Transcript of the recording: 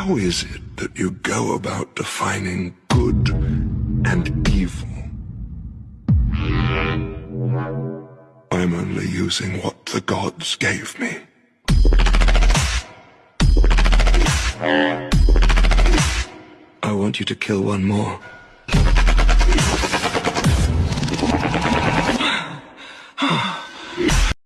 How is it that you go about defining good and evil? I'm only using what the gods gave me. I want you to kill one more.